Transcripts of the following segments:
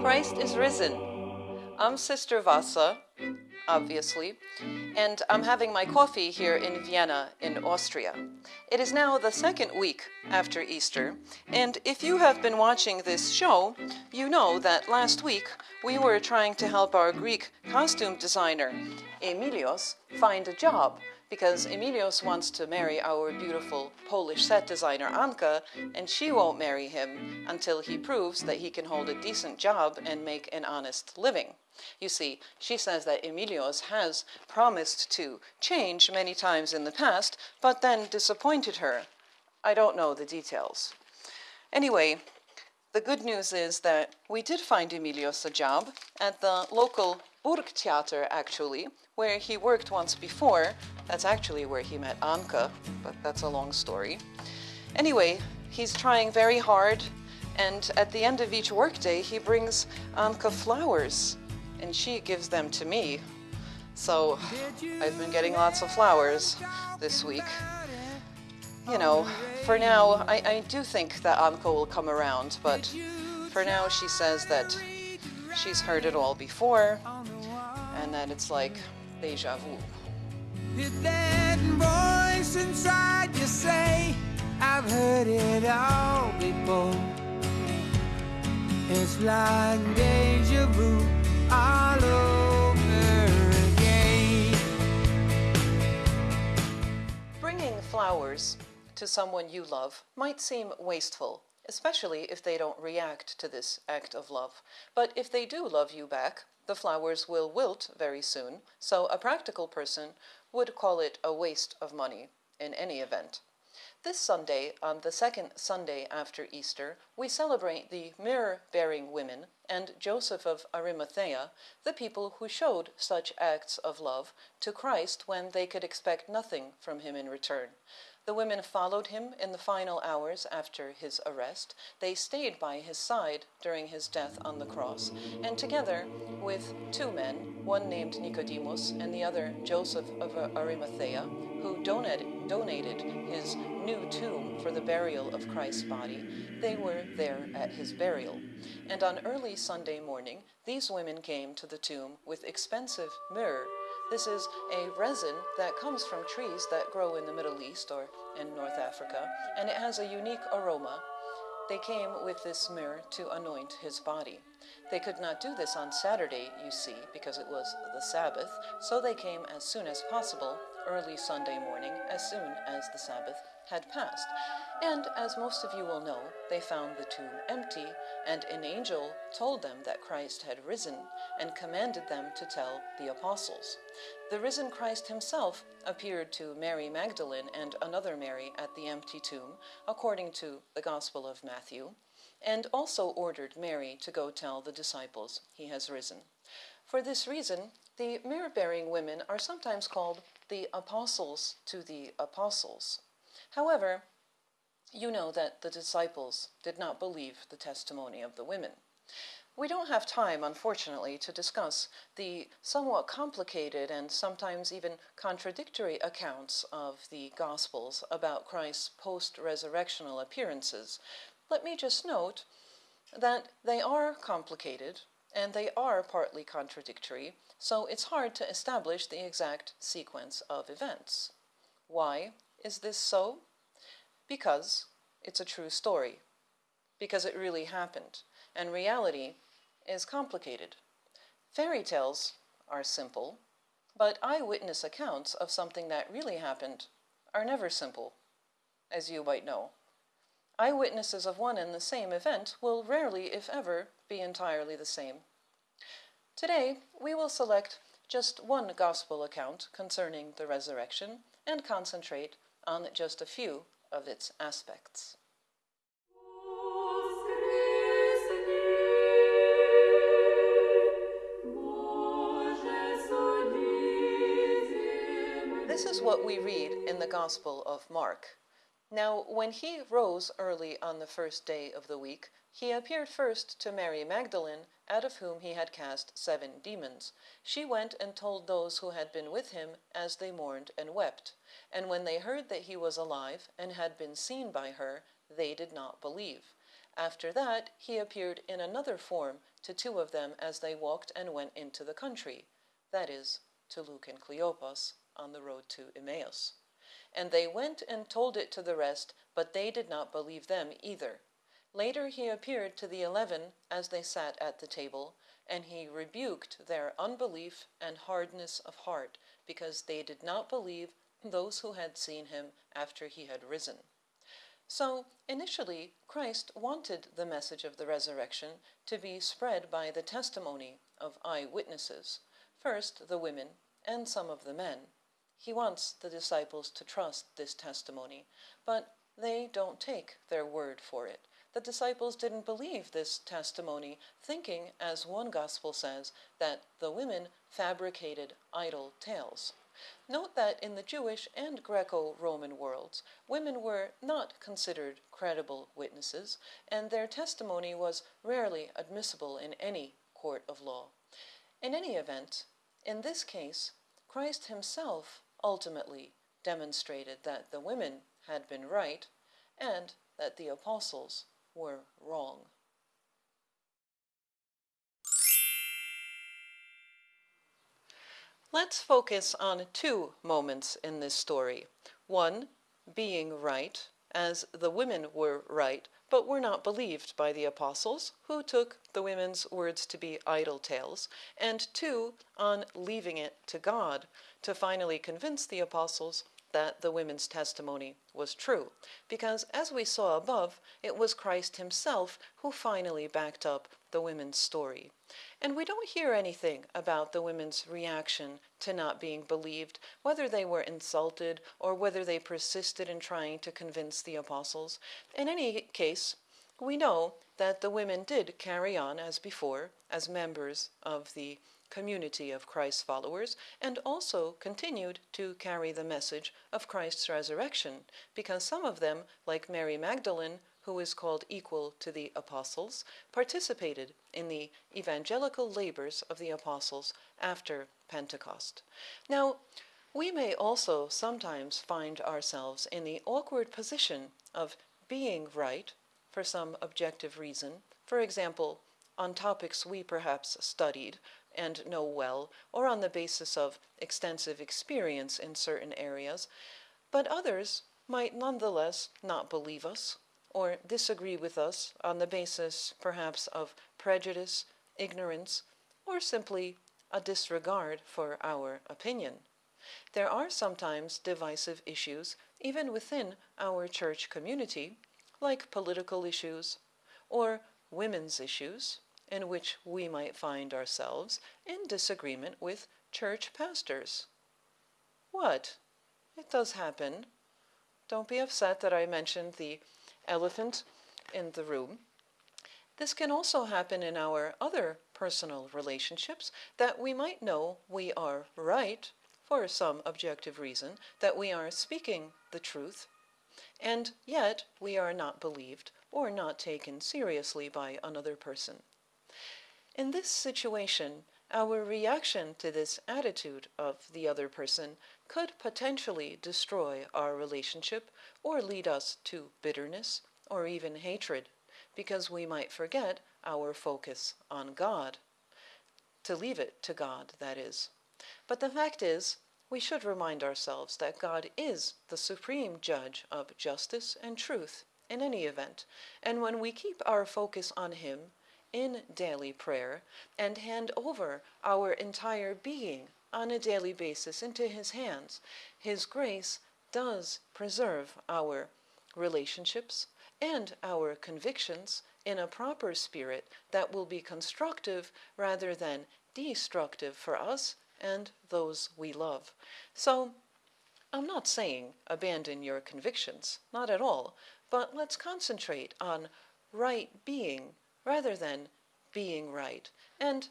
Christ is risen. I'm Sister Vassa, obviously, and I'm having my coffee here in Vienna, in Austria. It is now the second week after Easter, and if you have been watching this show, you know that last week we were trying to help our Greek costume designer, Emilios, find a job because Emilios wants to marry our beautiful Polish set designer Anka, and she won't marry him until he proves that he can hold a decent job and make an honest living. You see, she says that Emilios has promised to change many times in the past, but then disappointed her. I don't know the details. Anyway, the good news is that we did find Emilios a job at the local Burgtheater, actually, where he worked once before. That's actually where he met Anka, but that's a long story. Anyway, he's trying very hard, and at the end of each workday, he brings Anka flowers, and she gives them to me. So I've been getting lots of flowers this week. You know, for now, I, I do think that Anka will come around, but for now, she says that she's heard it all before, and that it's like deja vu. Did that voice inside you say, I've heard it all before? It's like deja vu all over again. Bringing flowers to someone you love might seem wasteful, especially if they don't react to this act of love. But if they do love you back, the flowers will wilt very soon, so a practical person would call it a waste of money in any event. This Sunday, on the second Sunday after Easter, we celebrate the myrrh-bearing women and Joseph of Arimathea, the people who showed such acts of love to Christ when they could expect nothing from him in return. The women followed him in the final hours after his arrest. They stayed by his side during his death on the cross, and together with two men, one named Nicodemus and the other Joseph of Arimathea, who donated, donated his new tomb for the burial of Christ's body, they were there at his burial. And on early Sunday morning, these women came to the tomb with expensive myrrh this is a resin that comes from trees that grow in the Middle East or in North Africa, and it has a unique aroma. They came with this myrrh to anoint his body. They could not do this on Saturday, you see, because it was the Sabbath, so they came as soon as possible, early Sunday morning, as soon as the Sabbath had passed. And as most of you will know, they found the tomb empty, and an angel told them that Christ had risen and commanded them to tell the apostles. The risen Christ himself appeared to Mary Magdalene and another Mary at the empty tomb, according to the Gospel of Matthew, and also ordered Mary to go tell the disciples he has risen. For this reason, the myrrh bearing women are sometimes called the apostles to the apostles. However, you know that the disciples did not believe the testimony of the women. We don't have time, unfortunately, to discuss the somewhat complicated and sometimes even contradictory accounts of the Gospels about Christ's post-resurrectional appearances. Let me just note that they are complicated and they are partly contradictory, so it's hard to establish the exact sequence of events. Why is this so? Because it's a true story. Because it really happened. And reality is complicated. Fairy tales are simple, but eyewitness accounts of something that really happened are never simple, as you might know. Eyewitnesses of one and the same event will rarely, if ever, be entirely the same. Today, we will select just one gospel account concerning the resurrection and concentrate on just a few of its aspects. This is what we read in the Gospel of Mark. Now, when he rose early on the first day of the week, he appeared first to Mary Magdalene, out of whom he had cast seven demons. She went and told those who had been with him as they mourned and wept. And when they heard that he was alive and had been seen by her, they did not believe. After that, he appeared in another form to two of them as they walked and went into the country, that is, to Luke and Cleopas on the road to Emmaus. And they went and told it to the rest, but they did not believe them either. Later he appeared to the eleven as they sat at the table, and he rebuked their unbelief and hardness of heart, because they did not believe those who had seen him after he had risen. So, initially, Christ wanted the message of the resurrection to be spread by the testimony of eyewitnesses, first the women and some of the men. He wants the disciples to trust this testimony, but they don't take their word for it. The disciples didn't believe this testimony, thinking, as one gospel says, that the women fabricated idle tales. Note that in the Jewish and Greco Roman worlds, women were not considered credible witnesses, and their testimony was rarely admissible in any court of law. In any event, in this case, Christ himself ultimately demonstrated that the women had been right and that the apostles were wrong. Let's focus on two moments in this story. One, being right, as the women were right, but were not believed by the apostles, who took the women's words to be idle tales, and two, on leaving it to God to finally convince the apostles that the women's testimony was true, because as we saw above, it was Christ himself who finally backed up the women's story. And we don't hear anything about the women's reaction to not being believed, whether they were insulted or whether they persisted in trying to convince the apostles. In any case, we know that the women did carry on as before, as members of the community of Christ's followers, and also continued to carry the message of Christ's resurrection, because some of them, like Mary Magdalene, who is called equal to the apostles, participated in the evangelical labors of the apostles after Pentecost. Now, we may also sometimes find ourselves in the awkward position of being right for some objective reason, for example, on topics we perhaps studied and know well, or on the basis of extensive experience in certain areas, but others might nonetheless not believe us or disagree with us on the basis perhaps of prejudice, ignorance, or simply a disregard for our opinion. There are sometimes divisive issues even within our church community, like political issues or women's issues, in which we might find ourselves in disagreement with church pastors. What? It does happen. Don't be upset that I mentioned the elephant in the room. This can also happen in our other personal relationships that we might know we are right for some objective reason, that we are speaking the truth, and yet we are not believed or not taken seriously by another person. In this situation, our reaction to this attitude of the other person could potentially destroy our relationship or lead us to bitterness or even hatred, because we might forget our focus on God. To leave it to God, that is. But the fact is, we should remind ourselves that God is the supreme judge of justice and truth in any event, and when we keep our focus on Him, in daily prayer and hand over our entire being on a daily basis into His hands, His grace does preserve our relationships and our convictions in a proper spirit that will be constructive rather than destructive for us and those we love. So, I'm not saying abandon your convictions, not at all, but let's concentrate on right being rather than being right. And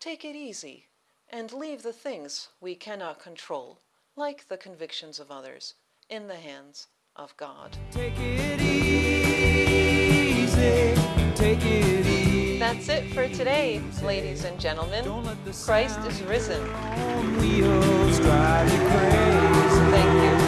take it easy and leave the things we cannot control, like the convictions of others, in the hands of God. Take it easy, take it easy. That's it for today, ladies and gentlemen. Christ is risen. On wheels drive you crazy. Thank you